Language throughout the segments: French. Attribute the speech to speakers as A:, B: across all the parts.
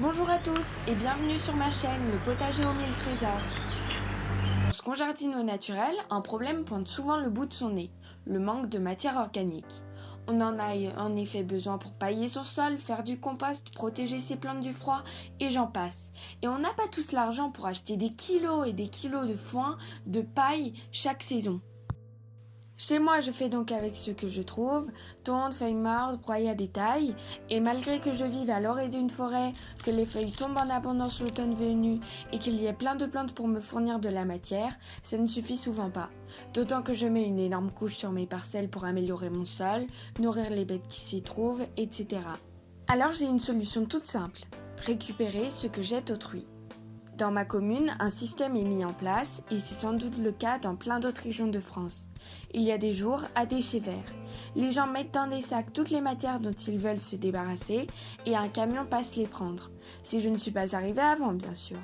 A: Bonjour à tous et bienvenue sur ma chaîne Le potager aux mille trésors. Lorsqu'on jardine au naturel, un problème pointe souvent le bout de son nez, le manque de matière organique. On en a en effet besoin pour pailler son sol, faire du compost, protéger ses plantes du froid et j'en passe. Et on n'a pas tous l'argent pour acheter des kilos et des kilos de foin, de paille chaque saison. Chez moi, je fais donc avec ce que je trouve, tonte, feuilles mortes, broyées à détail, et malgré que je vive à l'orée d'une forêt, que les feuilles tombent en abondance l'automne venu, et qu'il y ait plein de plantes pour me fournir de la matière, ça ne suffit souvent pas. D'autant que je mets une énorme couche sur mes parcelles pour améliorer mon sol, nourrir les bêtes qui s'y trouvent, etc. Alors j'ai une solution toute simple, récupérer ce que jette autrui. Dans ma commune, un système est mis en place et c'est sans doute le cas dans plein d'autres régions de France. Il y a des jours à déchets verts. Les gens mettent dans des sacs toutes les matières dont ils veulent se débarrasser et un camion passe les prendre. Si je ne suis pas arrivée avant, bien sûr.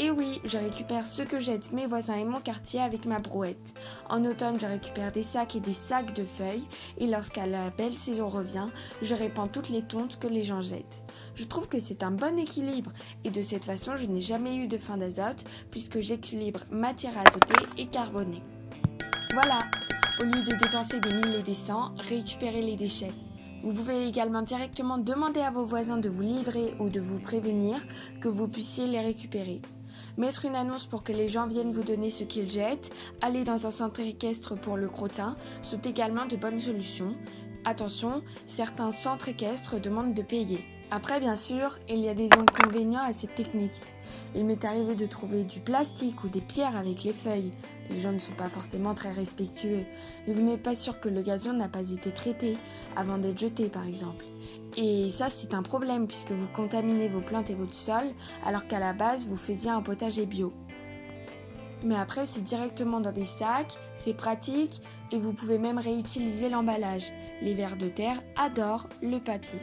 A: Et oui, je récupère ce que jettent mes voisins et mon quartier avec ma brouette. En automne, je récupère des sacs et des sacs de feuilles, et lorsqu'à la belle saison revient, je répands toutes les tontes que les gens jettent. Je trouve que c'est un bon équilibre, et de cette façon, je n'ai jamais eu de fin d'azote, puisque j'équilibre matière azotée et carbonée. Voilà, au lieu de dépenser des mille et des cents, récupérez les déchets. Vous pouvez également directement demander à vos voisins de vous livrer ou de vous prévenir que vous puissiez les récupérer. Mettre une annonce pour que les gens viennent vous donner ce qu'ils jettent, aller dans un centre équestre pour le crottin sont également de bonnes solutions. Attention, certains centres équestres demandent de payer. Après, bien sûr, il y a des inconvénients à cette technique. Il m'est arrivé de trouver du plastique ou des pierres avec les feuilles. Les gens ne sont pas forcément très respectueux. Et vous n'êtes pas sûr que le gazon n'a pas été traité avant d'être jeté, par exemple. Et ça, c'est un problème puisque vous contaminez vos plantes et votre sol alors qu'à la base, vous faisiez un potager bio. Mais après, c'est directement dans des sacs, c'est pratique et vous pouvez même réutiliser l'emballage. Les vers de terre adorent le papier.